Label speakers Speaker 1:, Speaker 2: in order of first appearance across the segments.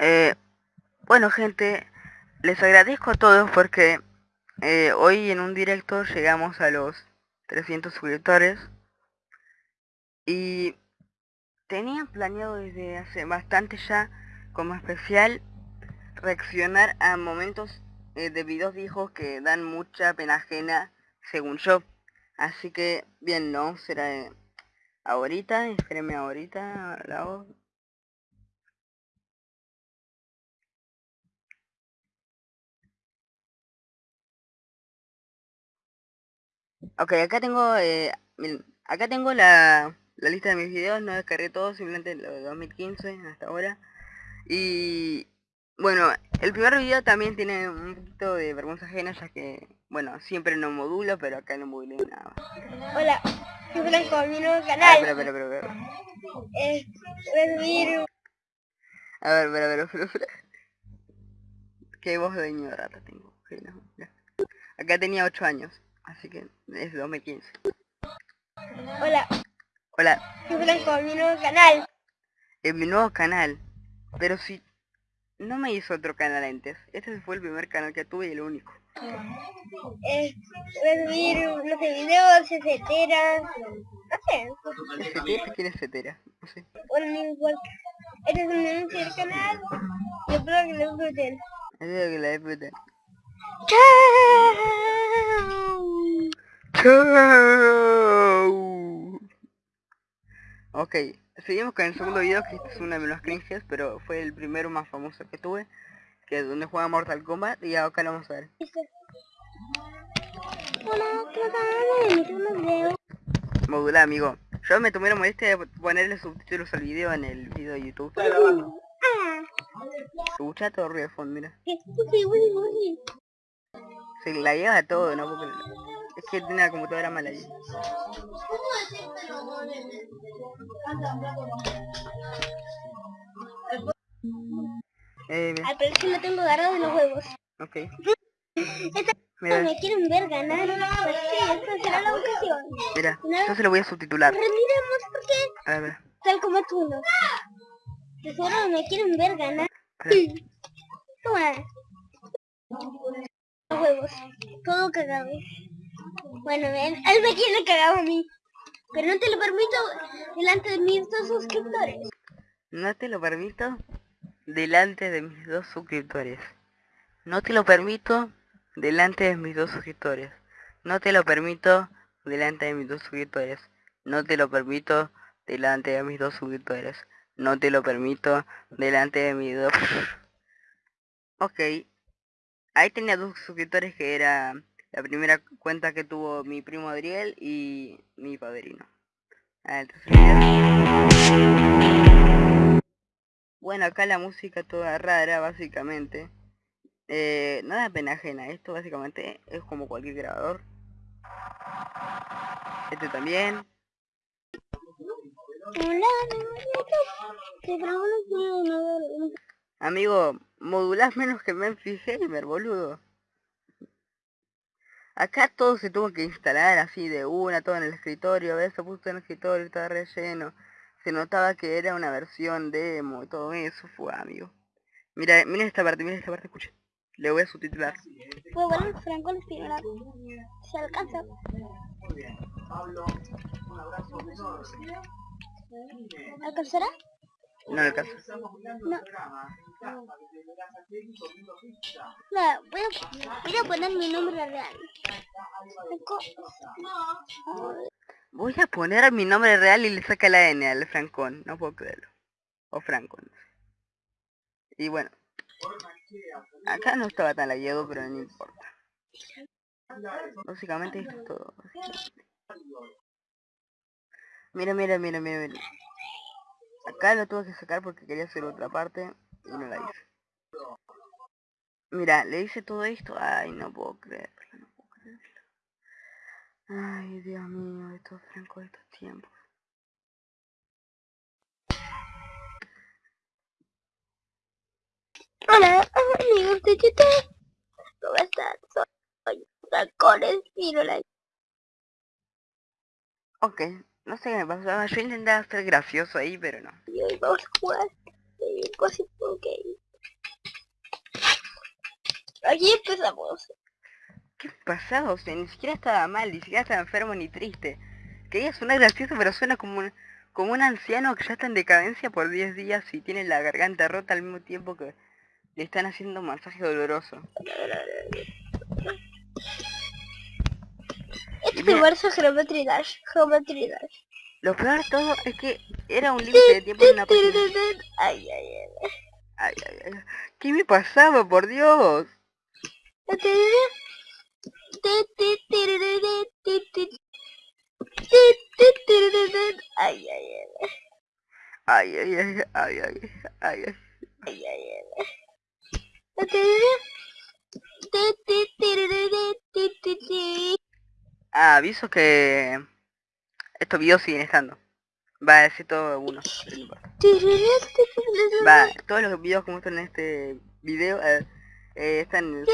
Speaker 1: Eh, bueno gente, les agradezco a todos porque eh, hoy en un directo llegamos a los 300 suscriptores y tenía planeado desde hace bastante ya como especial reaccionar a momentos eh, de videos viejos que dan mucha pena ajena según yo así que bien no será ahorita espérenme ahorita la voz Ok, acá tengo, eh, acá tengo la, lista de mis videos, no descargué todo, simplemente lo de 2015 hasta ahora. Y bueno, el primer video también tiene un poquito de vergüenza ajena, ya que, bueno, siempre no modulo, pero acá no modulé nada.
Speaker 2: Hola, soy Franco, mi nuevo canal. Ah,
Speaker 1: espera, espera, espera, espera.
Speaker 2: Eh, voy a
Speaker 1: ver, espera, espera, espera, espera. Qué voz de ignorata tengo. Acá tenía 8 años. Así que es 2015.
Speaker 2: Hola.
Speaker 1: Hola.
Speaker 2: Soy Blanco, mi nuevo canal.
Speaker 1: En mi nuevo canal. Pero si no me hizo otro canal antes. Este fue el primer canal que tuve y el único.
Speaker 2: Eh, subir, no sé, videos, etcétera. No sé.
Speaker 1: ¿Etcétera? ¿Quién es etcétera? No sé.
Speaker 2: Bueno, no importa. Este es un anuncio del canal. Y espero que lo disfruten.
Speaker 1: Espero que lo disfruten.
Speaker 2: ¡Chao!
Speaker 1: Ok, seguimos con el segundo video, que este es uno de los cringes, pero fue el primero más famoso que tuve, que es donde juega Mortal Kombat, y acá lo vamos a ver. Modula, amigo. Yo me tomé la molestia de ponerle subtítulos al video en el video de YouTube. Escucha todo ruido de fondo, mira. Se la lleva todo, ¿no? Porque es que tiene la computadora mala ahí.
Speaker 2: Eh, Al parecer lo tengo agarrado de los huevos.
Speaker 1: Ok.
Speaker 2: Esta me quieren ver ganar. Pues sí, esta será la ocasión.
Speaker 1: Mira, yo se lo voy a subtitular.
Speaker 2: Rendiremos porque...
Speaker 1: A ver.
Speaker 2: Tal como tú no. De seguro me quieren ver ganar. Toma. Los huevos. Todo cagado. Bueno, él, él me quiere cagado a mí. Pero no te lo permito delante de mis dos suscriptores.
Speaker 1: No te lo permito delante de mis dos suscriptores. No te lo permito delante de mis dos suscriptores. No te lo permito delante de mis dos suscriptores. No te lo permito delante de mis dos suscriptores. No te lo permito delante de mis dos... ok. Ahí tenía dos suscriptores que era la primera cuenta que tuvo mi primo Adriel y mi padrino. Bueno, acá la música toda rara, básicamente. Eh, nada pena ajena, esto básicamente es como cualquier grabador. Este también. Amigo, modulás menos que Memphis Gamer, boludo. Acá todo se tuvo que instalar así de una, todo en el escritorio, ¿ves? Se puso en el escritorio, estaba relleno. Se notaba que era una versión demo y todo eso, fue amigo. Mira, mira esta parte, mira esta parte, escucha. Le voy a subtitular.
Speaker 2: Fue bueno, Franco Espinola. Se alcanza. ¿Alcanzará?
Speaker 1: No alcanza.
Speaker 2: No. No, voy a, voy a poner mi nombre real.
Speaker 1: Voy a poner mi nombre real y le saca la N al Francón, no puedo creerlo. O Francón. Y bueno. Acá no estaba tan lagueado, pero no importa. Básicamente esto es todo. Mira, mira, mira, mira, mira. Acá lo tuve que sacar porque quería hacer otra parte y no la hice. Mira, le hice todo esto. Ay, no puedo creerlo. Ay, Dios mío, estos franco de estos tiempos.
Speaker 2: Hola, amigos de YouTube. ¿Cómo están? Soy Francones y no la
Speaker 1: Ok, no sé qué me pasaba. Yo intentaba ser gracioso ahí, pero no.
Speaker 3: Y hoy vamos a jugar. Eh, cosas ok. Aquí empezamos.
Speaker 1: ¿Qué pasado? O sea, ni siquiera estaba mal, ni siquiera estaba enfermo ni triste. Quería sonar gracioso, pero suena como un, como un anciano que ya está en decadencia por 10 días y tiene la garganta rota al mismo tiempo que le están haciendo un masaje doloroso.
Speaker 3: Este universo es Geometry Dash. Geometry Dash.
Speaker 1: Lo peor de todo es que era un límite de tiempo en una página.
Speaker 3: Ay, ay, ay.
Speaker 1: Ay, ay, ay. ¿Qué me pasaba, por Dios?
Speaker 3: Ay, ay, ay.
Speaker 1: Ay, ay, ay, ay, ay, ay, ay.
Speaker 3: Ay, ay, ay.
Speaker 1: Ah, aviso que estos videos siguen estando. Va a decir todo uno. Va, todos los videos que muestran en este video eh, eh, están en el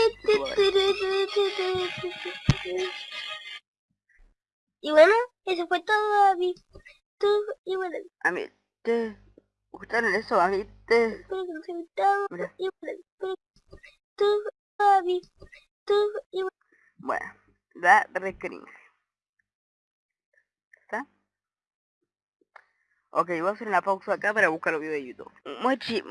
Speaker 3: Y bueno, eso fue todo, Abby. Tú, y bueno,
Speaker 1: A mí, ¿te gustaron eso? A mí, te...
Speaker 3: espero que nos haya gustado. Y bueno, tú, Abby. Tú, y bueno.
Speaker 1: Bueno, da re cringe. ¿Está? Ok, voy a hacer una pausa acá para buscar los videos de YouTube. Mochi...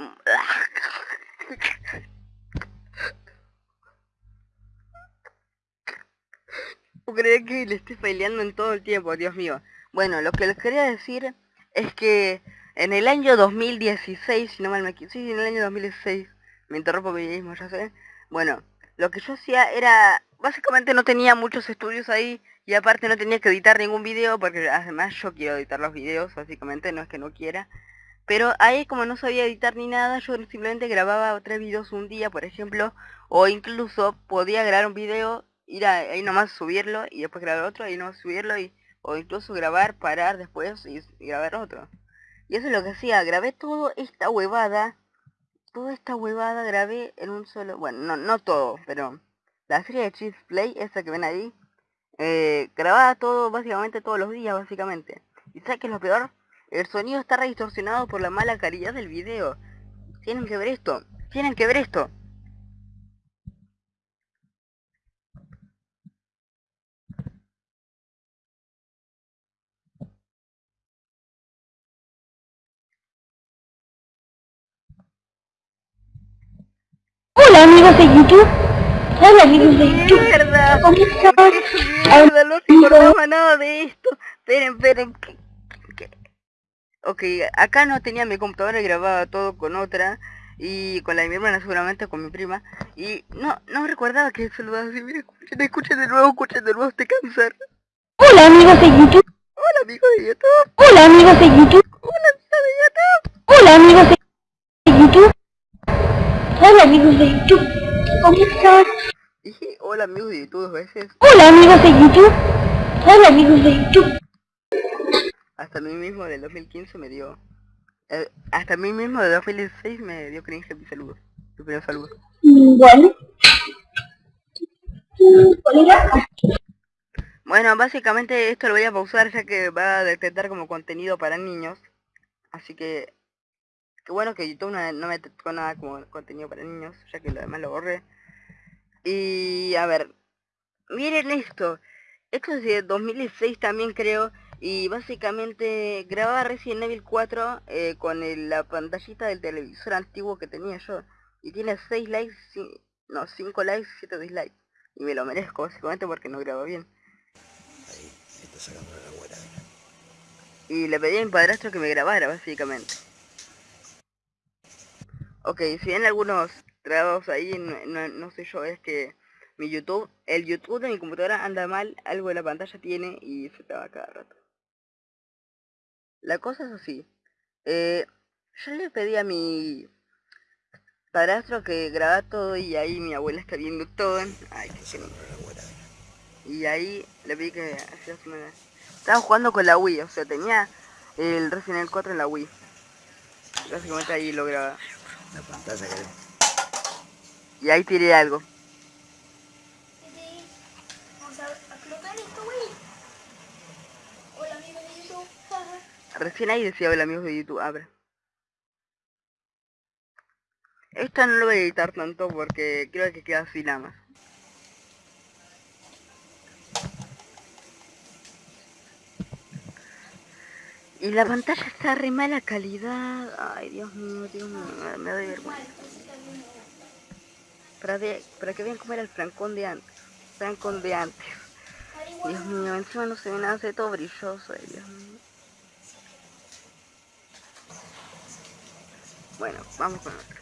Speaker 1: No creer que le estoy peleando en todo el tiempo, Dios mío. Bueno, lo que les quería decir es que en el año 2016, si no mal me equivoco, sí, en el año 2016, me interrumpo mi mismo, ya sé. Bueno, lo que yo hacía era, básicamente no tenía muchos estudios ahí y aparte no tenía que editar ningún video porque además yo quiero editar los videos, básicamente, no es que no quiera. Pero ahí como no sabía editar ni nada, yo simplemente grababa tres videos un día, por ejemplo, o incluso podía grabar un video, ir a- ahí nomás subirlo y después grabar otro, ahí nomás subirlo y o incluso grabar, parar después y, y grabar otro. Y eso es lo que hacía, grabé toda esta huevada, toda esta huevada grabé en un solo, bueno, no, no todo, pero la serie de Chief Play, esa que ven ahí, eh, grababa todo, básicamente todos los días, básicamente. ¿Y sabes qué es lo peor? El sonido está re distorsionado por la mala calidad del video. Tienen que ver esto, tienen que ver esto.
Speaker 3: Hola amigos de YouTube. Hola amigos de YouTube.
Speaker 1: ¡Mierda!
Speaker 3: ¿Cómo están?
Speaker 1: ¡Mierda! No recordaba nada de esto. Esperen, esperen. ¿qué-? Ok, acá no tenía mi computadora y grababa todo con otra. Y con la de mi hermana seguramente, con mi prima. Y no, no recordaba que saludaba así. Mira, escuchen, escuchen de nuevo, escuchen de nuevo este cáncer.
Speaker 3: Hola amigos de YouTube.
Speaker 1: Hola amigos de YouTube.
Speaker 3: Hola amigos de YouTube.
Speaker 1: Hola amigos de YouTube.
Speaker 3: Hola amigos de YouTube. Hola amigos de YouTube. ¿Cómo están?
Speaker 1: Dije hola amigos de YouTube dos veces.
Speaker 3: Hola amigos de YouTube. Hola amigos de YouTube.
Speaker 1: Hasta mí mismo del 2015 me dio... eh, hasta mí mismo del 2016 me dio cringe mi saludo. Mi primer saludo.
Speaker 3: Bueno. ¿Cuál era?
Speaker 1: Bueno, básicamente esto lo voy a pausar ya que va a detectar como contenido para niños. Así que... Qué bueno que YouTube no, no me detectó nada como contenido para niños, ya que lo demás lo borré. Y a ver, miren esto. Esto es de 2016 también creo. Y básicamente grababa Resident Evil 4 eh, con el- la pantallita del televisor antiguo que tenía yo. Y tiene 6 likes, ci- no, 5 likes y 7 dislikes. Y me lo merezco básicamente porque no grabo bien. Y le pedí a mi padrastro que me grabara básicamente. Ok, si ven algunos trabajos ahí, no, sé yo, es que mi YouTube, el YouTube de mi computadora anda mal, algo de la pantalla tiene y se traba cada rato. La cosa es así. Eh, yo le pedí a mi padrastro que grabara todo y ahí mi abuela está viendo todo. Ay, qué genial. Y ahí le pedí que hacía su manera. Estaba jugando con la Wii, o sea, tenía el Resident Evil 4 en la Wii. Básicamente ahí lo grababa.
Speaker 4: La pantalla que
Speaker 1: Y ahí tiré algo.
Speaker 3: Vamos a explotar esto, güey. Hola amigos
Speaker 1: Recién ahí decía hola amigos de YouTube, abre. Esto no lo voy a editar tanto porque creo que queda así nada más. Y la pantalla está re mala calidad. Ay, Dios mío, Dios mío, me doy vergüenza. Para, para que vean cómo era el francón de antes. Francón de antes. Dios mío, encima no se ve nada, se todo brilloso. Ay, Dios mío. Bueno, vamos con otro.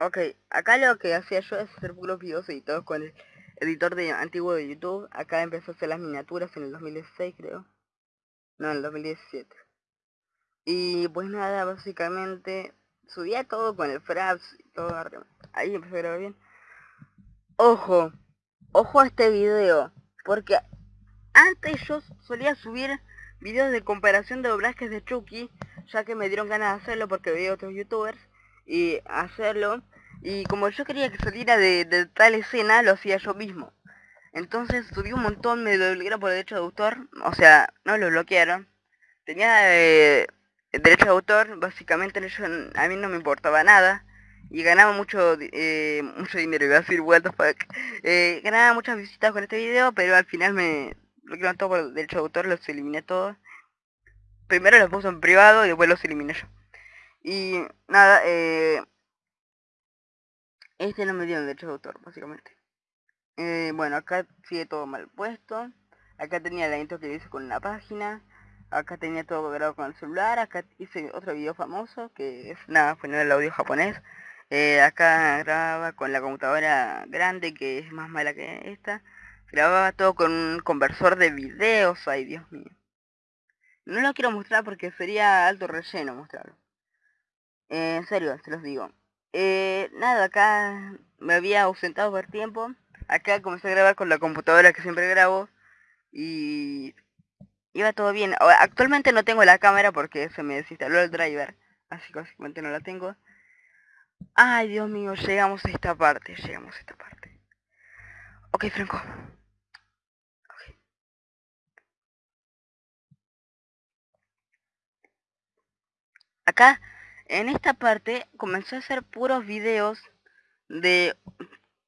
Speaker 1: Ok, acá lo que hacía yo es hacer puros videos editados con el editor de antiguo de YouTube. Acá empezó a hacer las miniaturas en el 2016 creo. No, en el 2017. Y pues nada, básicamente subía todo con el Fraps y todo. Ahí empezó a grabar bien. Ojo, ojo a este video. Porque antes yo solía subir videos de comparación de doblajes de Chucky. Ya que me dieron ganas de hacerlo porque veía otros youtubers. Y hacerlo y como yo quería que saliera de, tal escena, lo hacía yo mismo. Entonces subí un montón, me lo bloquearon por derecho de autor. O sea, no lo bloquearon. Tenía eh, derecho de autor, básicamente a mí no me importaba nada. Y ganaba mucho eh, mucho dinero, iba a decir what eh, ganaba muchas visitas con este video, pero al final me bloquearon todo por derecho de autor, los eliminé todos. Primero los puse en privado y después los eliminé yo. Y nada, eh, este no me dio derecho de autor, básicamente. Eh, bueno, acá sigue todo mal puesto. Acá tenía la intro que hice con una página. Acá tenía todo grabado con el celular. Acá hice otro video famoso que es nada, poner el audio japonés. Eh, acá grababa con la computadora grande que es más mala que esta. Grababa todo con un conversor de videos. Ay, Dios mío. No lo quiero mostrar porque sería alto relleno mostrarlo. Eh, en serio, se los digo. Eh, nada, acá me había ausentado por tiempo. Acá comencé a grabar con la computadora que siempre grabo. Y iba todo bien. Actualmente no tengo la cámara porque se me desinstaló el driver. Así que básicamente no la tengo. Ay, Dios mío, llegamos a esta parte. Llegamos a esta parte. Ok, Franco. Acá en esta parte comencé a hacer puros videos de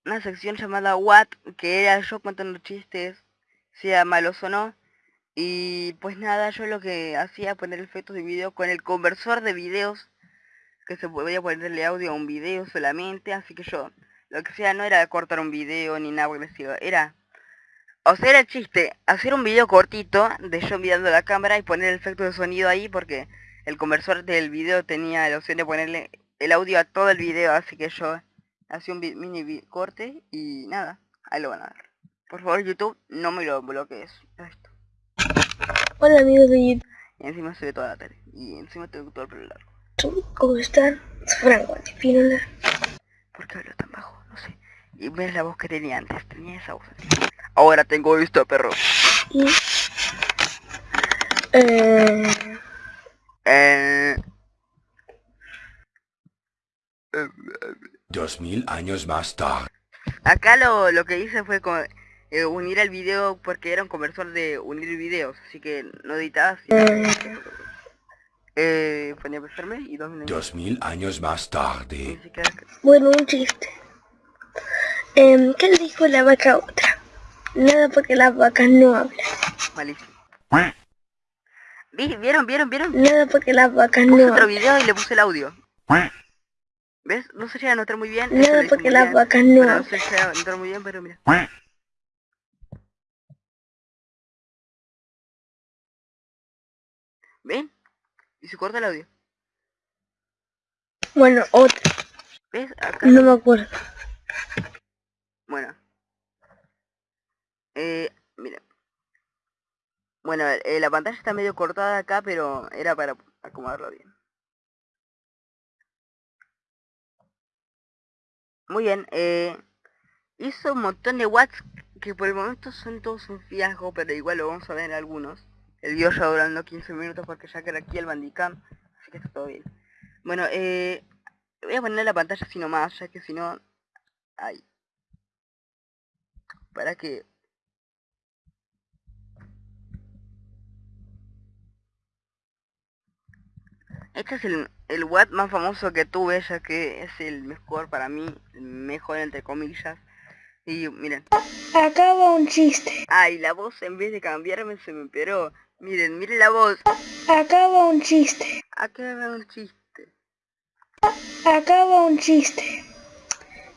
Speaker 1: una sección llamada What, que era yo contando chistes, sea malos o no. Y pues nada, yo lo que hacía poner efectos de video con el conversor de videos, que se podía ponerle audio a un video solamente, así que yo lo que hacía no era cortar un video ni nada agresivo, era... O sea, era el chiste, hacer un video cortito de yo mirando la cámara y poner el efecto de sonido ahí porque el conversor del video tenía la opción de ponerle el audio a todo el video, así que yo hacía un mini corte y nada, ahí lo van a ver. Por favor YouTube, no me lo bloquees. Esto.
Speaker 3: Hola amigos de YouTube.
Speaker 1: Y encima se ve toda la tele. Y encima tengo todo el pelo largo.
Speaker 3: ¿Cómo están? Franco Antipinola.
Speaker 1: ¿Por qué hablo tan bajo? No sé. Y ves la voz que tenía antes, tenía esa voz Ahora tengo esto, perro. Y...
Speaker 3: Eh...
Speaker 1: Eh...
Speaker 4: Dos mil años más tarde.
Speaker 1: Acá lo, lo que hice fue con, eh, unir el video porque era un conversor de unir videos, así que no editaba. Eh, ponía a y dos minutos.
Speaker 4: Dos mil años más tarde.
Speaker 3: Bueno, un chiste. Eh, ¿Qué le dijo la vaca a otra? Nada porque las vacas no hablan.
Speaker 1: Malísimo. ¿Vieron? ¿Vieron? ¿Vieron?
Speaker 3: Nada porque las vacas
Speaker 1: puse
Speaker 3: no.
Speaker 1: otro video y le puse el audio. ¿Ves? No se llega a notar muy bien.
Speaker 3: Nada porque las vacas no.
Speaker 1: no se llega a notar muy bien, pero mira. ¿Ven? Y se corta el audio.
Speaker 3: Bueno, otro.
Speaker 1: ¿Ves? Acá.
Speaker 3: No me acuerdo.
Speaker 1: Bueno. Eh. Bueno, eh, la pantalla está medio cortada acá, pero era para acomodarlo bien. Muy bien, eh, hizo un montón de watts que por el momento son todos un fiasco, pero igual lo vamos a ver algunos. El video ya durando 15 minutos porque ya queda aquí el bandicam, así que está todo bien. Bueno, eh, voy a poner la pantalla así nomás, ya que si no... Ay. Para que... Este es el, el watt más famoso que tuve, ya que es el mejor para mí, mejor entre comillas. Y miren.
Speaker 3: Acaba un chiste.
Speaker 1: Ay, la voz en vez de cambiarme se me empeoró. Miren, miren la voz.
Speaker 3: Acaba un chiste.
Speaker 1: Acaba un chiste.
Speaker 3: Acaba un chiste.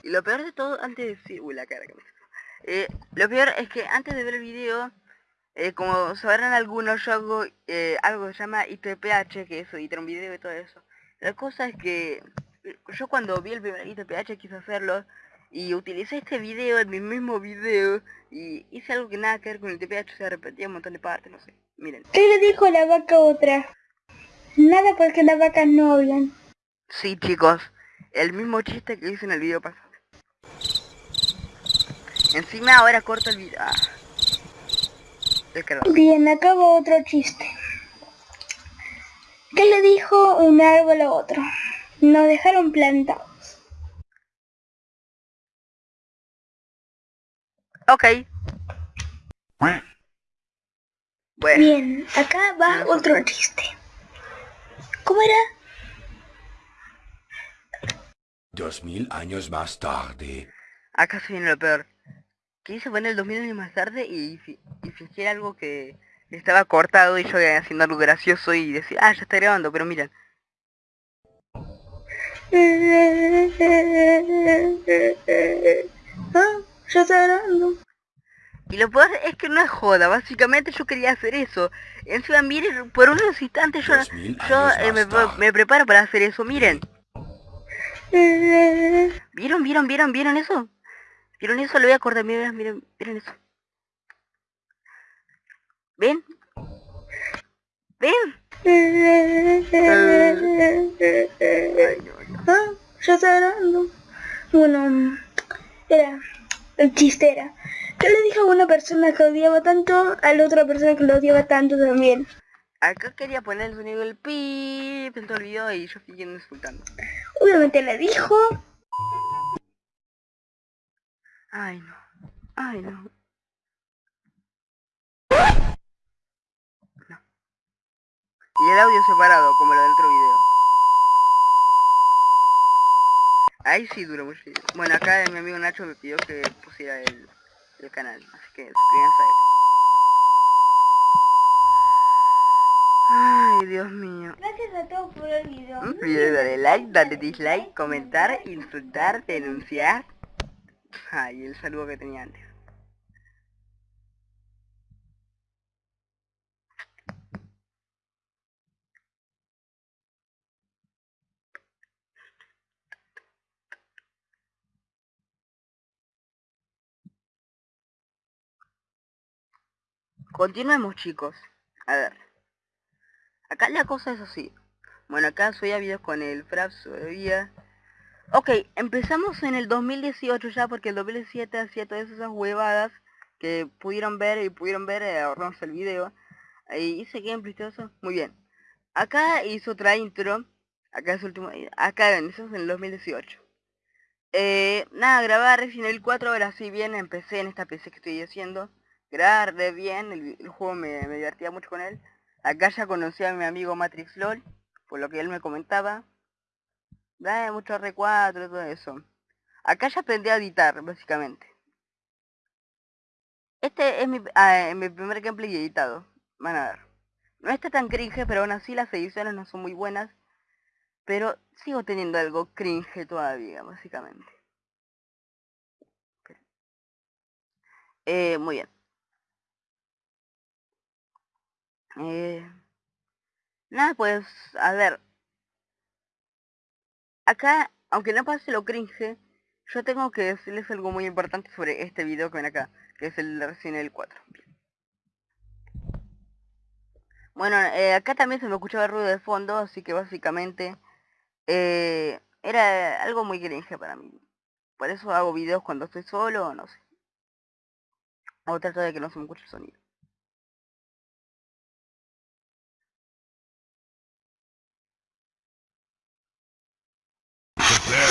Speaker 1: Y lo peor de todo, antes de decir... Uy, la cara que me... Eh, lo peor es que antes de ver el video, eh, como sabrán algunos, yo hago eh, algo que se llama ITPH, que es editar un video y todo eso. La cosa es que yo cuando vi el primer ITPH quise hacerlo y utilicé este video en mi mismo video y hice algo que nada que ver con el TPH, se repetía un montón de partes, no sé. Miren.
Speaker 3: ¿Qué le dijo la vaca a otra? Nada porque las vacas no hablan.
Speaker 1: Sí, chicos, el mismo chiste que hice en el video pasado. Encima ahora corto el video. Ah.
Speaker 3: Bien, acabo otro chiste. ¿Qué le dijo un árbol a otro? Nos dejaron plantados.
Speaker 1: Ok.
Speaker 3: Bueno. Bien, acá va otro chiste. ¿Cómo era?
Speaker 4: Dos mil años más tarde.
Speaker 1: Acá se viene lo peor. Quise poner el dos mil años más tarde y, y fingir algo que estaba cortado y yo haciendo algo gracioso y decir, ah, ya está grabando, pero miren.
Speaker 3: Ah, ya está grabando.
Speaker 1: Y lo peor es que no es joda, básicamente yo quería hacer eso. Encima miren, por unos instantes yo, yo eh, me, me, preparo para hacer eso, miren. ¿Vieron, vieron, vieron, vieron eso? ¿Vieron eso? Lo voy a cortar, miren, miren, miren eso. ¿Ven? ¿Ven?
Speaker 3: Ah, ya está grabando. Bueno, era, el chiste era. ¿Qué le dijo a una persona que odiaba tanto a la otra persona que lo odiaba tanto también?
Speaker 1: Acá quería poner el sonido del pi, en todo el video y yo siguiendo insultando.
Speaker 3: Obviamente le dijo...
Speaker 1: Ay no, ay no. No. Y el audio separado, como lo del otro video. Ahí sí duró mucho. Bueno, acá mi amigo Nacho me pidió que pusiera el el canal. Así que suscríbanse a él. Ay, Dios mío.
Speaker 3: Gracias a todos por el video.
Speaker 1: No olvides darle like, darle dislike, comentar, insultar, denunciar. Ay, el saludo que tenía antes. Continuemos chicos. A ver. Acá la cosa es así. Bueno, acá subía videos con el Fraps todavía. Ok, empezamos en el 2018 ya porque el 2017 hacía todas esas huevadas que pudieron ver y pudieron ver, eh, ahorramos el video. Ahí hice gameplay todo. Muy bien. Acá hizo otra intro. Acá es último. Acá ven, eso es en el 2018. Eh, nada, grabar Resident Evil 4 ahora sí bien empecé en esta PC que estoy haciendo grabar de bien, el, juego me, divertía mucho con él. Acá ya conocí a mi amigo Matrix LOL, por lo que él me comentaba. Da mucho R4 y todo eso. Acá ya aprendí a editar, básicamente. Este es mi, ah, mi primer gameplay editado. Van a ver. No está tan cringe, pero aún así las ediciones no son muy buenas. Pero sigo teniendo algo cringe todavía, básicamente. Eh, muy bien. Eh, nada, pues, a ver. Acá, aunque no pase lo cringe, yo tengo que decirles algo muy importante sobre este video que ven acá, que es el de Resident Evil 4. Bueno, eh, acá también se me escuchaba ruido de fondo, así que básicamente eh, era algo muy cringe para mí. Por eso hago videos cuando estoy solo no sé. O trato de que no se me escuche el sonido.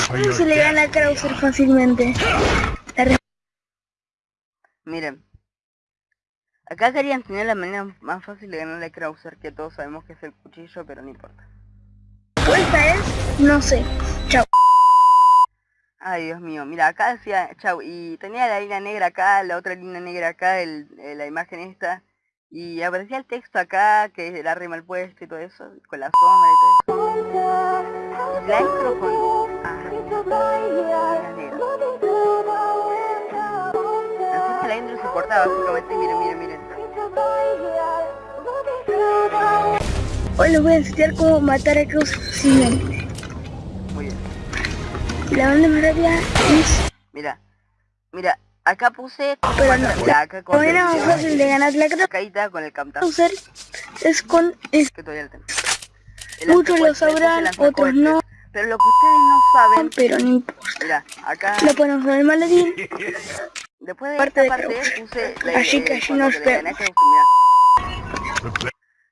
Speaker 3: ¿Cómo se le gana a Krauser fácilmente?
Speaker 1: Miren. Acá quería enseñar la manera más fácil de ganarle a Krauser, que todos sabemos que es el cuchillo, pero no importa.
Speaker 3: respuesta es no sé. Chao.
Speaker 1: Ay, Dios mío. Mira, acá decía, chau, y tenía la línea negra acá, la otra línea negra acá, el, eh, la imagen esta, y aparecía el texto acá, que era re mal puesto y todo eso, con la sombra y todo eso. Y la intro con... La intro básicamente, miren, miren, miren.
Speaker 3: Hoy les voy a enseñar cómo matar a Krauser fácilmente.
Speaker 1: Muy bien.
Speaker 3: La banda más rápida es
Speaker 1: Mira, mira, acá puse...
Speaker 3: Pero no,
Speaker 1: acá con
Speaker 3: manera más fácil de ganar la
Speaker 1: caída con el
Speaker 3: Krauser es con es
Speaker 1: que todavía lo tengo.
Speaker 3: Muchos lo
Speaker 1: puse
Speaker 3: sabrán, otros no.
Speaker 1: Pero lo que ustedes no saben,
Speaker 3: pero no importa.
Speaker 1: mira, acá,
Speaker 3: Lo ponemos en el maledín.
Speaker 1: después de
Speaker 3: parte
Speaker 1: esta
Speaker 3: de
Speaker 1: parte puse la
Speaker 3: Así
Speaker 1: eh,
Speaker 3: que
Speaker 1: cuando
Speaker 3: nos vemos.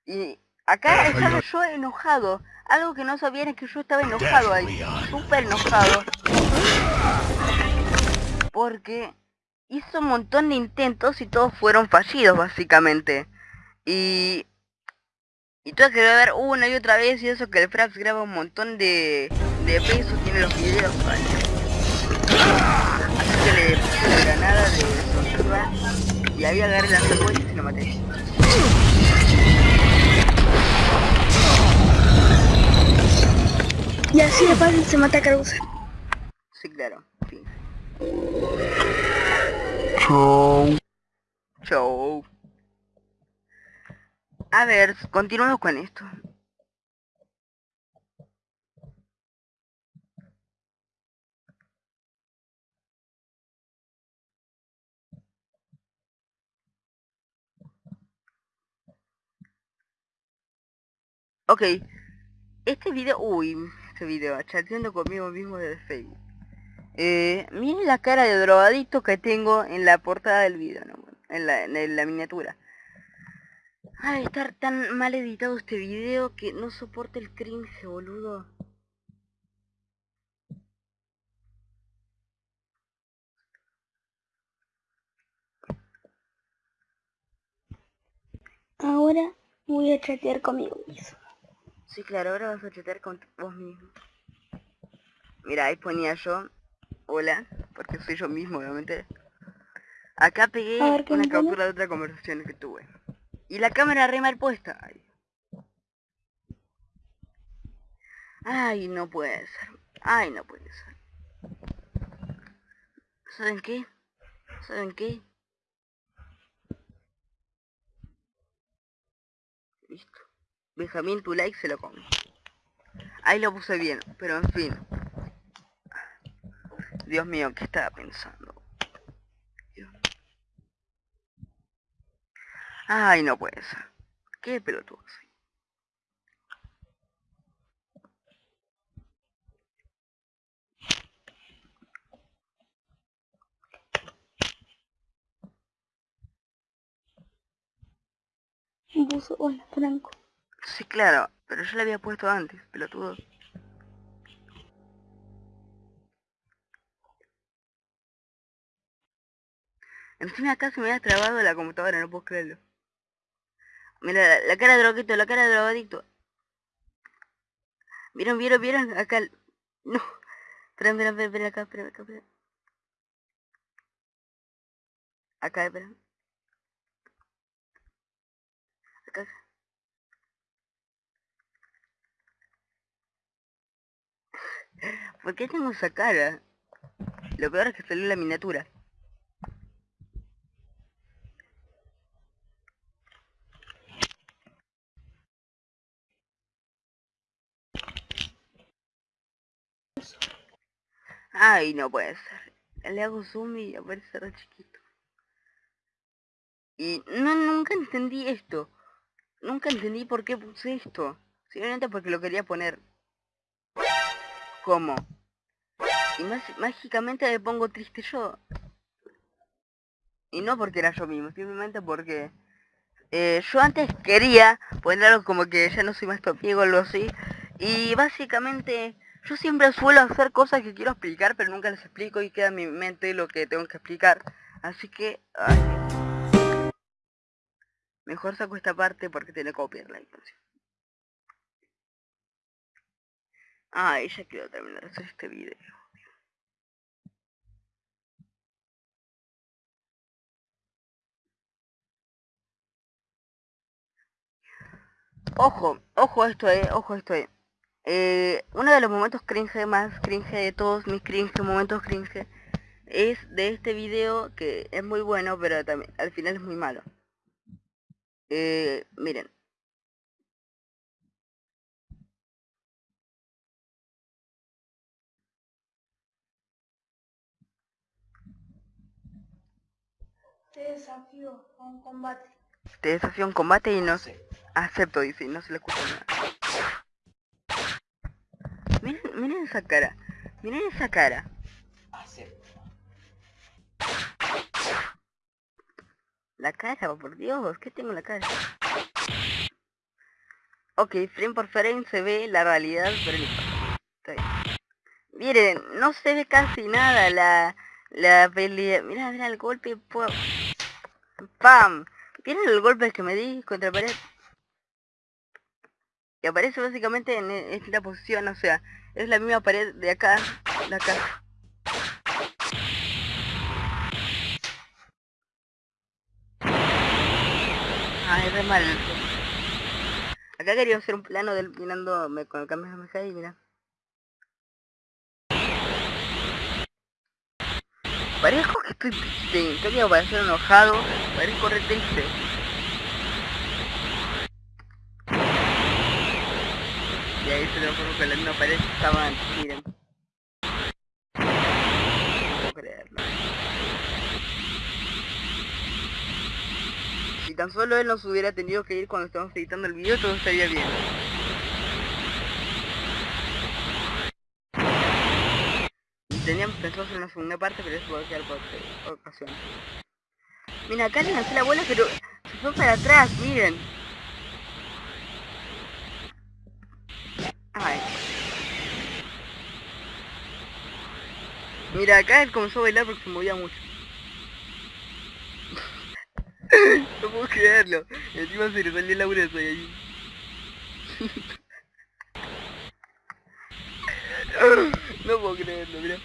Speaker 1: Y acá estaba yo enojado. Algo que no sabían es que yo estaba enojado ahí. Súper enojado. Porque hizo un montón de intentos y todos fueron fallidos básicamente. Y... Y tuve que ver una y otra vez y eso que el Frax graba un montón de, de pesos, tiene los videos. ay. Así que le puse la granada de sorpresa y ahí agarré la secuencia y lo maté.
Speaker 3: Y así de fácil se mata a Krauser.
Speaker 1: Sí, claro. Fin.
Speaker 4: Chao.
Speaker 1: Chau. A ver, continuamos con esto. Ok. Este video... Uy, este video. Chateando conmigo mismo desde Facebook. Eh, miren la cara de drogadicto que tengo en la portada del video, ¿no? En la, en la miniatura. Ay, estar tan mal editado este video que no soporta el cringe, boludo.
Speaker 3: Ahora voy a chatear conmigo mismo.
Speaker 1: Sí, claro, ahora vas a chatear con vos mismo. Mira, ahí ponía yo, hola, porque soy yo mismo, obviamente. Acá pegué
Speaker 3: A ver, ¿qué
Speaker 1: una captura de otra conversación que tuve. Y la cámara re mal puesta. Ay. No puede ser. Ay, no puede ser. ¿Saben qué? ¿Saben qué? Listo. Benjamín, tu like se lo come. Ahí lo puse bien, pero en fin. Dios mío, ¿qué estaba pensando? Dios. Ay, no puede ser. Qué pelotudo soy.
Speaker 3: Puso hola Franco.
Speaker 1: Sí, claro, pero yo lo había puesto antes, pelotudo. Encima acá se me había trabado la computadora, no puedo creerlo. Mira, la, cara de drogadicto, la cara de drogadicto. ¿Vieron, vieron, vieron? Acá... No. Espera, espera, espera, espera, acá, espera, acá, espera. Acá, espera. Acá. ¿Por qué tengo esa cara? Lo peor es que salió la miniatura. Ay, no puede ser. Le hago zoom y aparece re chiquito. Y no, nunca entendí esto. Nunca entendí por qué puse esto. Simplemente porque lo quería poner. ¿Cómo? Y más- mágicamente me pongo triste yo. Y no porque era yo mismo, simplemente porque eh, yo antes quería poner algo como que ya no soy más tu amigo o así. Y básicamente yo siempre suelo hacer cosas que quiero explicar, pero nunca les explico y queda en mi mente lo que tengo que explicar. Así que... mejor saco esta parte porque tiene copyright. Ay, ya quiero terminar hacer este video. Ojo, ojo esto, eh, ojo esto, eh. Eh, uno de los momentos cringe más cringe de todos mis cringe, momentos cringe, es de este video que es muy bueno, pero también al final es muy malo. Eh, miren.
Speaker 3: Te desafío a un combate.
Speaker 1: Te desafío a un combate y no sé. Acepto, dice, y no se le escucha nada. Miren, esa cara. Miren esa cara. La cara, por Dios, ¿qué tengo en la cara? Ok, frame por frame se ve la realidad, pero bien. Miren, no se ve casi nada la, la pelea. Mira, mira el golpe. ¡Pam! ¿Vieron el golpe que me di contra la pared? Y aparece básicamente en esta posición, o sea, es la misma pared de acá, de acá. Ay, re mal. Acá quería hacer un plano del mirándome con el Kamehameha y mira. Parezco que estoy triste, en cambio para ser enojado, parezco re triste. Y ahí se lo pongo con la misma pared que estaba antes, miren. No creerlo. Si tan solo él nos hubiera tenido que ir cuando estábamos editando el video, todo estaría bien. Teníamos pensado hacer una segunda parte, pero eso va a quedar por ocasión. Mira, acá le lancé la bola, pero se fue para atrás, miren. Mira, acá él comenzó a bailar porque se movía mucho. no puedo creerlo. Encima se le salió el abrazo de ahí. no puedo creerlo, mira.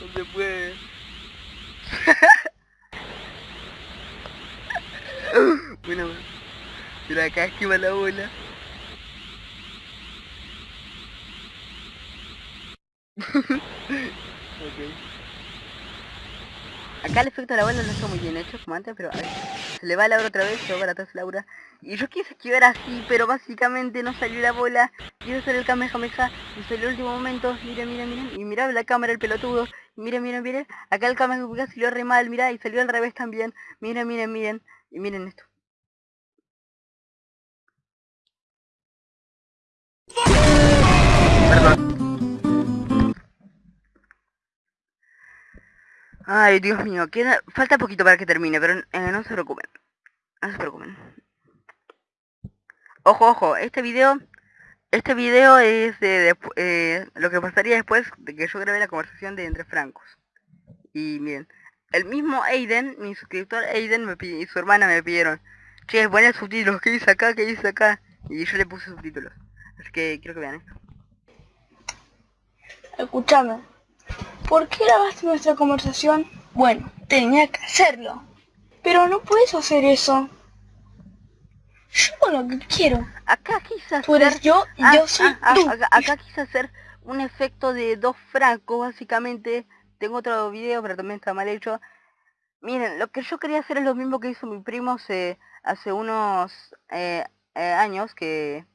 Speaker 1: no se puede. bueno, acá esquiva la bola. ok. Acá el efecto de la bola no está muy bien hecho como antes, pero a ver, se le va Laura otra vez, se va para atrás Laura. Y yo quise esquivar así, pero básicamente no salió la bola. Quiero hacer el Kamehameha y salió el último momento. Miren, miren, miren. Y mirá la cámara, el pelotudo. Miren, miren, miren. Acá el Kamehameha salió re mal, mirá, y salió al revés también. Miren, miren, miren. Y miren esto. Ay, Dios mío, queda... falta poquito para que termine, pero eh, no se preocupen. No se preocupen. Ojo, ojo, este video... Este video es de, despu- eh, lo que pasaría después de que yo grabé la conversación de entre francos. Y miren, el mismo Aiden, mi suscriptor Aiden me y su hermana me pidieron, che, poné subtítulos, ¿qué dice acá? ¿Qué dice acá? Y yo le puse subtítulos. Así que quiero que vean esto.
Speaker 3: Escúchame. ¿Por qué grabaste nuestra conversación? Bueno, tenía que hacerlo. Pero no puedes hacer eso. Yo hago lo que quiero.
Speaker 1: Acá quise hacer...
Speaker 3: Tú eres yo y
Speaker 1: Ah,
Speaker 3: yo soy
Speaker 1: ah,
Speaker 3: tú.
Speaker 1: acá, acá quise hacer un efecto de dos francos, básicamente. Tengo otro video, pero también está mal hecho. Miren, lo que yo quería hacer es lo mismo que hizo mi primo hace, hace unos eh, eh, años, que...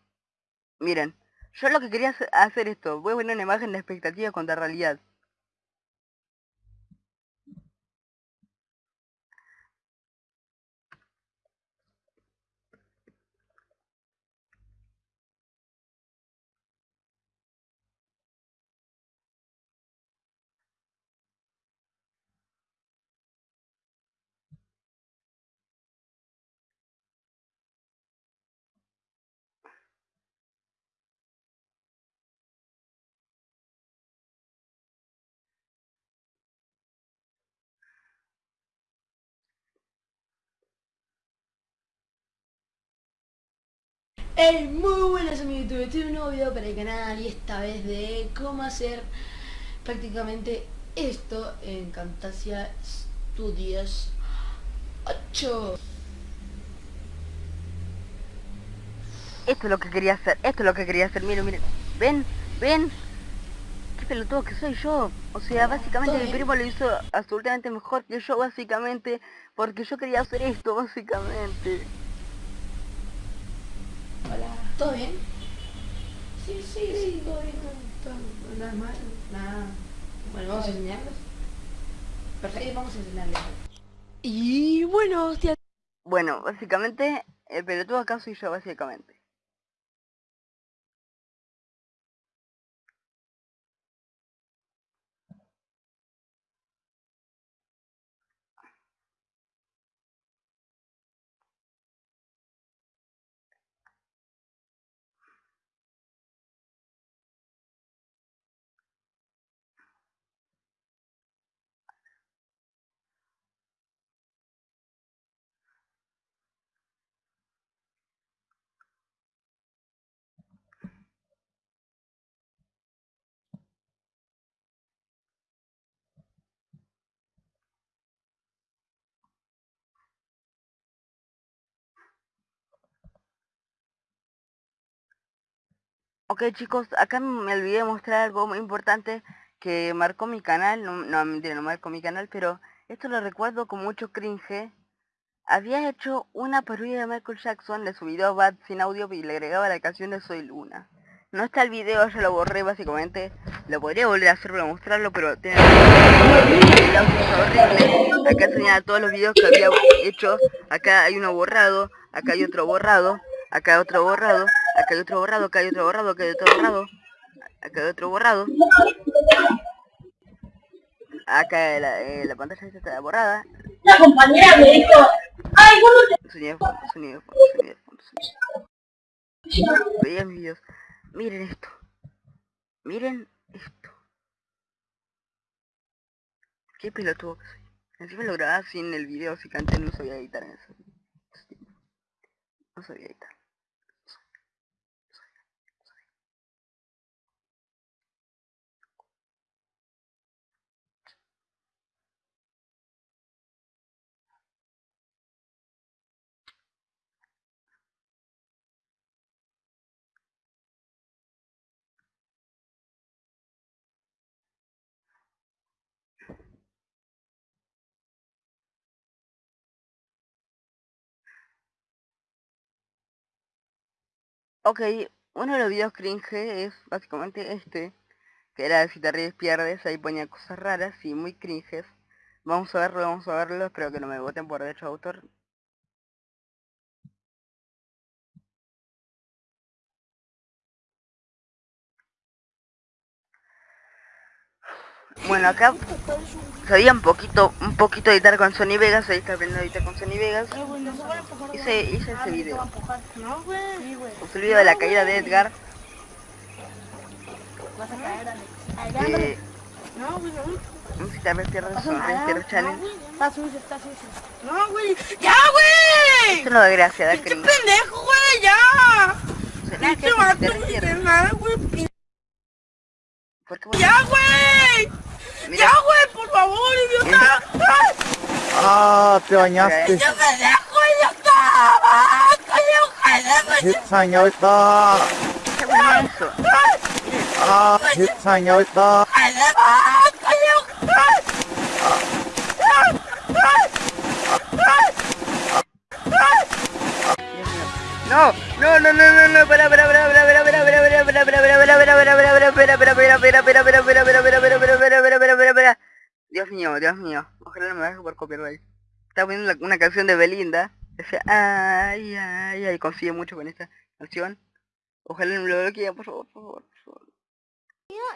Speaker 1: Miren, yo lo que quería hacer- hacer esto, voy a poner una imagen de expectativa contra realidad.
Speaker 5: Hey, muy buenas amigos de YouTube, este es un nuevo video para el canal y esta vez de cómo hacer prácticamente esto en Camtasia Studios 8
Speaker 1: Esto es lo que quería hacer, esto es lo que quería hacer, miren, miren. ¿Ven? ¿Ven? Qué pelotudo que soy yo. O sea, básicamente
Speaker 5: ¿Todo
Speaker 1: mi primo lo hizo absolutamente mejor que yo, básicamente. Porque yo quería hacer esto, básicamente.
Speaker 5: ¿Todo bien? Sí, sí, sí, todo bien, todo- nada mal, nada. Bueno, vamos a enseñarles. Perfecto, vamos a enseñarles. Y bueno, hostia.
Speaker 1: Bueno, básicamente, el pelotudo acá soy yo, básicamente. Ok chicos, acá me olvidé de mostrar algo muy importante que marcó mi canal, no, no mentira, no marcó mi canal, pero esto lo recuerdo con mucho cringe. Había hecho una parodia de Michael Jackson de su video Bad sin audio y le agregaba la canción de Soy Luna. No está el video, yo lo borré básicamente. Lo podría volver a hacer para mostrarlo, pero tiene. Acá tenía todos los videos que había hecho. Acá hay uno borrado, acá hay otro borrado, acá otro borrado, acá hay otro borrado, acá hay otro borrado, acá hay otro borrado, acá hay otro borrado. Acá la, eh, la pantalla está borrada.
Speaker 3: La compañera me dijo, ay, vos no
Speaker 1: Sonido fondo, sonido fondo, sonido fondo, sonido. Vean mis videos. Miren esto. Miren esto. Qué pelotudo que soy. Encima lo grababa sin el video, así que antes no sabía editar en eso. No sabía editar. Ok, uno de los videos cringe es básicamente este, que era de si te ríes pierdes, ahí ponía cosas raras y muy cringes. Vamos a verlo, vamos a verlo, espero que no me voten por derecho de autor. Bueno, acá sabía un poquito un poquito editar con Sony Vegas, ahí está aprendiendo a editar con Sony Vegas. Hice, hice ese video. Hice el video de la caída de Edgar. Eh,
Speaker 6: Música Tierra Tierra Channel. No, güey. ¡Ya, güey!
Speaker 1: Eso no da gracia, da cringe.
Speaker 6: pendejo, güey! ¡Ya!
Speaker 1: No te mato
Speaker 6: ni
Speaker 1: de
Speaker 6: nada, güey. ¡Ya, güey! ¡Ya, güey! ¡Por favor, idiota!
Speaker 7: ¡Ah! ¡Te bañaste!
Speaker 6: ¡Yo carajo, idiota! ¡Coño, carajo! ¡Ah! ¡Idiota!
Speaker 1: ¡No! ¡No, no, no, no, no! ¡Para, Dios mío, Dios mío. Ojalá no me baje por copyright. Estaba poniendo una canción de Belinda. Decía, ay, ay, ay, confío mucho con esta canción. Ojalá no lo bloqueen, por favor, por favor, por favor.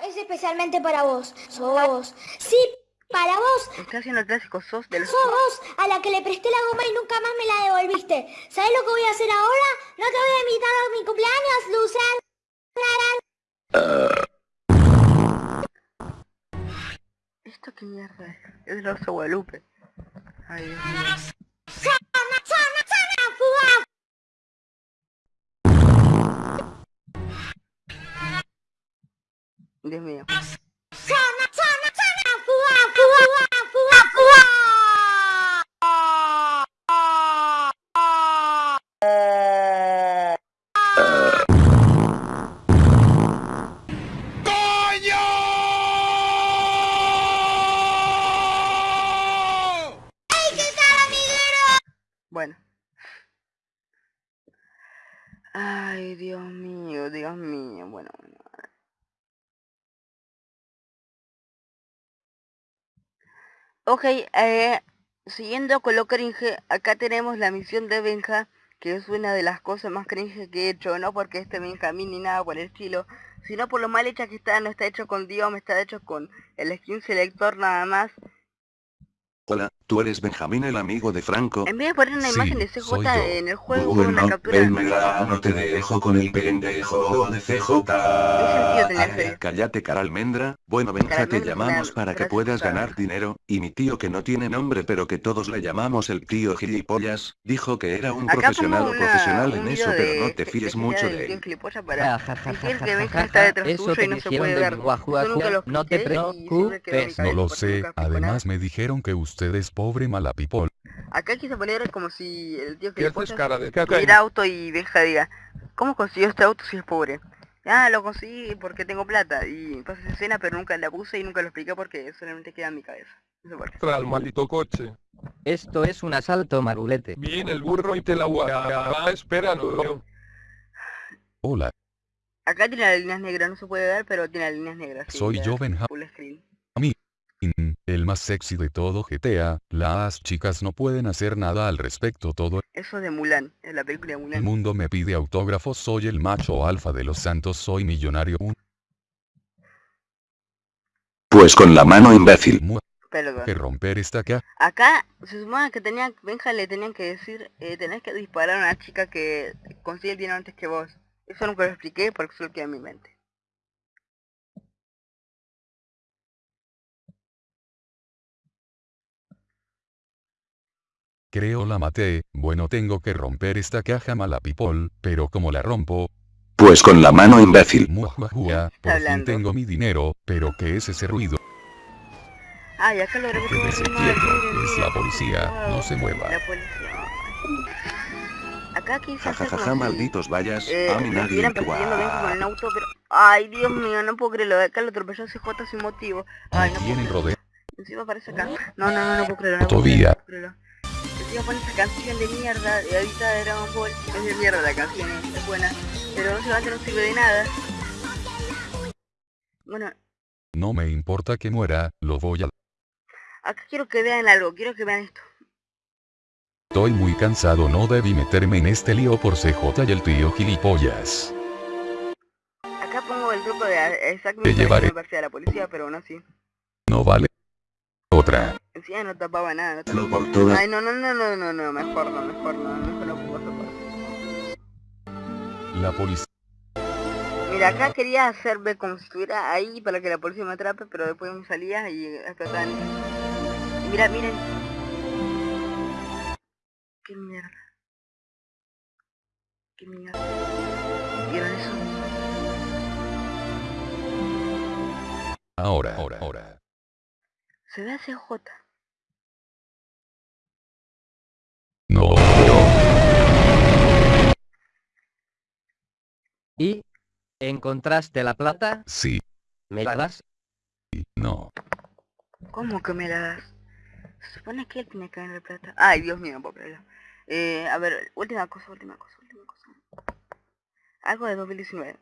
Speaker 2: es especialmente para vos. Sos vos. Sí, para vos.
Speaker 1: Estoy haciendo el clásico sos de los...
Speaker 2: Sos vos a la que le presté la goma y nunca más me la devolviste. ¿Sabes lo que voy a hacer ahora? No te voy a invitar a mi cumpleaños, Luzán.
Speaker 1: ¿Esto qué mierda es? Es el oso Guadalupe. Ay, Dios mío. Dios mío. Ay, Dios mío, Dios mío. Bueno, bueno. Ok, eh, siguiendo con lo cringe, acá tenemos la misión de Benja, que es una de las cosas más cringe que he hecho, no porque este Benjamín ni nada por el estilo, sino por lo mal hecha que está, no está hecho con Dios, está hecho con el skin selector nada más,
Speaker 8: Hola, ¿tú eres Benjamín el amigo de Franco?
Speaker 1: En vez de poner una
Speaker 4: Sí,
Speaker 1: imagen de CJ en el juego, una
Speaker 8: Bueno,
Speaker 1: captura
Speaker 8: ven, mega, no te dejo con el pendejo de CJ. Ay? Cállate, cara almendra. Bueno, Benja, te llamamos para que puedas ganar dinero, y mi tío que no tiene nombre pero que todos le llamamos el tío gilipollas, dijo que era un
Speaker 1: Acá
Speaker 8: profesional o
Speaker 1: una-
Speaker 8: profesional en eso, pero no te fíes mucho de él.
Speaker 9: Eso te
Speaker 1: y no se
Speaker 9: dijeron
Speaker 1: puede
Speaker 9: de
Speaker 1: lo
Speaker 9: no te
Speaker 1: mi
Speaker 9: preocupes.
Speaker 4: No lo sé, además me dijeron que usted es pobre mala people.
Speaker 1: Acá quise poner como si el tío
Speaker 7: ¿Qué haces
Speaker 1: gilipollas
Speaker 7: cara de caca?
Speaker 1: tuviera auto y Benja diga, ¿cómo consiguió este auto si es pobre? Ah, lo conseguí porque tengo plata y pasa esa escena pero nunca la puse y nunca lo expliqué porque solamente queda en mi cabeza. No sé por qué.
Speaker 7: Tras el maldito coche.
Speaker 9: Esto es un asalto marulete.
Speaker 7: Viene el burro y te la guarda. Espéralo.
Speaker 4: Hola,
Speaker 1: Acá tiene las líneas negras, no se puede ver, pero tiene las líneas negras.
Speaker 4: Soy yo, Benja-
Speaker 1: Full screen.
Speaker 4: El más sexy de todo GTA, las chicas no pueden hacer nada al respecto, todo
Speaker 1: Eso es de Mulan, es la película de
Speaker 4: el
Speaker 1: Mulan.
Speaker 4: mundo me pide autógrafos, soy el macho alfa de los santos, soy millonario, un
Speaker 8: Pues con la mano imbécil.
Speaker 4: mu-
Speaker 1: Perdón.
Speaker 4: que romper esta caja.
Speaker 1: Acá se supone que tenía, Benja le tenían que decir, eh, tenés que disparar a una chica que consigue el dinero antes que vos. Eso nunca lo expliqué porque solo queda en mi mente.
Speaker 4: Creo la maté, bueno tengo que romper esta caja mala people, pero como la rompo,
Speaker 8: Pues con la mano imbécil.
Speaker 4: muajuajua, por fin tengo mi dinero, pero ¿qué es ese ruido?
Speaker 1: Ah, y acá lo miren,
Speaker 4: es la policía, no se mueva.
Speaker 1: La policía. Acá hacer
Speaker 8: Jajajaja,
Speaker 1: como si,
Speaker 8: malditos vayas.
Speaker 1: eh,
Speaker 8: a nadie
Speaker 1: con el auto, pero... Ay, Dios mío, no puedo creerlo. Acá lo atropelló CJ sin motivo. Ay, no puedo creerlo. Encima aparece acá. No, no, no, no puedo creerlo. No puedo
Speaker 4: Todavía.
Speaker 1: creerlo, no puedo creerlo. Encima pone esa canción de mierda de ahorita de Dragon Ball. Es de mierda la canción, es, buena. Pero no sirve de nada. Bueno,
Speaker 4: No me importa que muera, lo voy a...
Speaker 1: acá quiero que vean algo. Quiero que vean esto.
Speaker 4: Estoy muy cansado, no debí meterme en este lío por CJ y el tío gilipollas.
Speaker 1: Acá pongo el truco de eh, Isaac
Speaker 4: Te llevaré.
Speaker 1: a la policía, pero aún así.
Speaker 4: No vale. Otra.
Speaker 1: Encima no tapaba nada. No tapaba. Ay, no, no, no, no, no, no, mejor no, mejor no, mejor no puedo tapar.
Speaker 4: La policía.
Speaker 1: Mira, acá quería hacerme como si estuviera ahí para que la policía me atrape, pero después me salía y explotaban. Y mira, miren. Qué mierda. Qué mierda. ¿Vieron eso?
Speaker 4: Ahora, ahora, ahora.
Speaker 1: Se ve a CJ.
Speaker 9: ¿Y? ¿Encontraste la plata?
Speaker 4: Sí.
Speaker 9: ¿Me la das?
Speaker 4: No.
Speaker 1: ¿Cómo que me la das? Se supone que él tiene que ganar plata. Ay, Dios mío, creerlo. Eh, a ver, última cosa, última cosa, última cosa. Algo de 2019.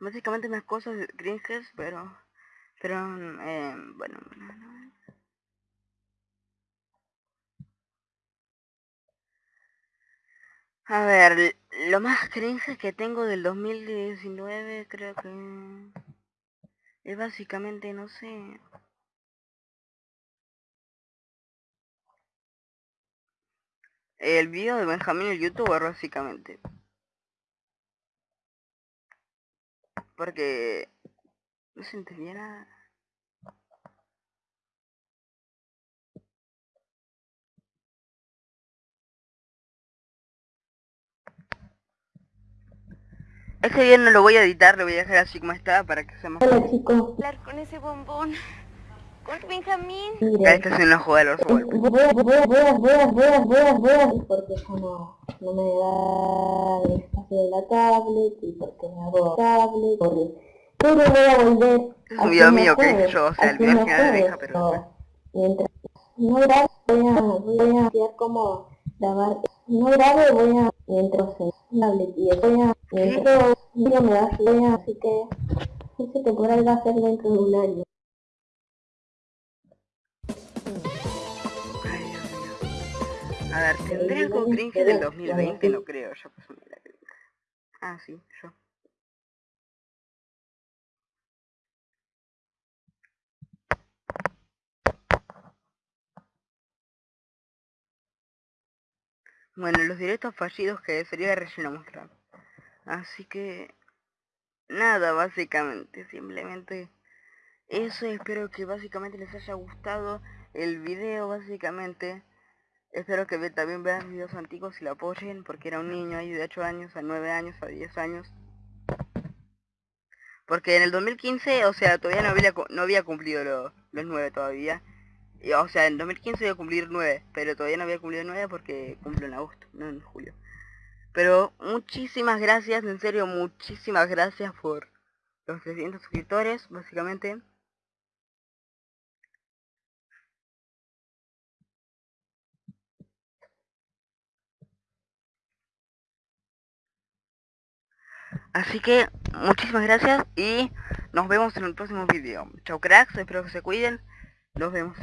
Speaker 1: Básicamente más cosas cringes, pero... Pero, eh, bueno, bueno, no. A ver, lo más cringe que tengo del 2019 creo que es básicamente, no sé. El video de Benjamín el youtuber básicamente. Porque no se entendía nada. Ese bien no lo voy a editar, lo voy a dejar así como está para que sea más...
Speaker 10: Hola.
Speaker 11: Hablar con ese bombón. Con Benjamín.
Speaker 1: Una jugada de los golpes.
Speaker 10: Voy a, voy a, voy a, voy a, voy a, voy a, voy a, porque ya no, no me da el espacio de la tablet y porque me hago tablet, porque... Pero voy a volver
Speaker 1: Es
Speaker 10: a
Speaker 1: un video
Speaker 10: hacer
Speaker 1: mío que hice yo, o sea, el video
Speaker 10: los
Speaker 1: de
Speaker 10: jueves,
Speaker 1: pero
Speaker 10: Mientras no grabe, voy a, voy a estudiar cómo grabar. No grabe, voy a, mientras en tablet y voy a, mientras me da, voy a, así que esta temporada va a ser dentro de un año.
Speaker 1: A ver, ¿tendré algo cringe del 2020? No creo, yo la cringe. Ah, sí, yo. Bueno, los directos fallidos que sería relleno mostrar. Así que... Nada, básicamente, simplemente... Eso, espero que básicamente les haya gustado el video, básicamente. Espero que también vean videos antiguos y lo apoyen, porque era un niño ahí de 8 años, a 9 años, a 10 años. Porque en el 2015, o sea, todavía no había, no había cumplido lo- los 9 todavía. O sea, en 2015 iba a cumplir 9, pero todavía no había cumplido 9 porque cumplo en agosto, no en julio. Pero muchísimas gracias, en serio, muchísimas gracias por los 300 suscriptores, básicamente. Así que muchísimas gracias y nos vemos en el próximo video. Chao cracks, espero que se cuiden. Nos vemos.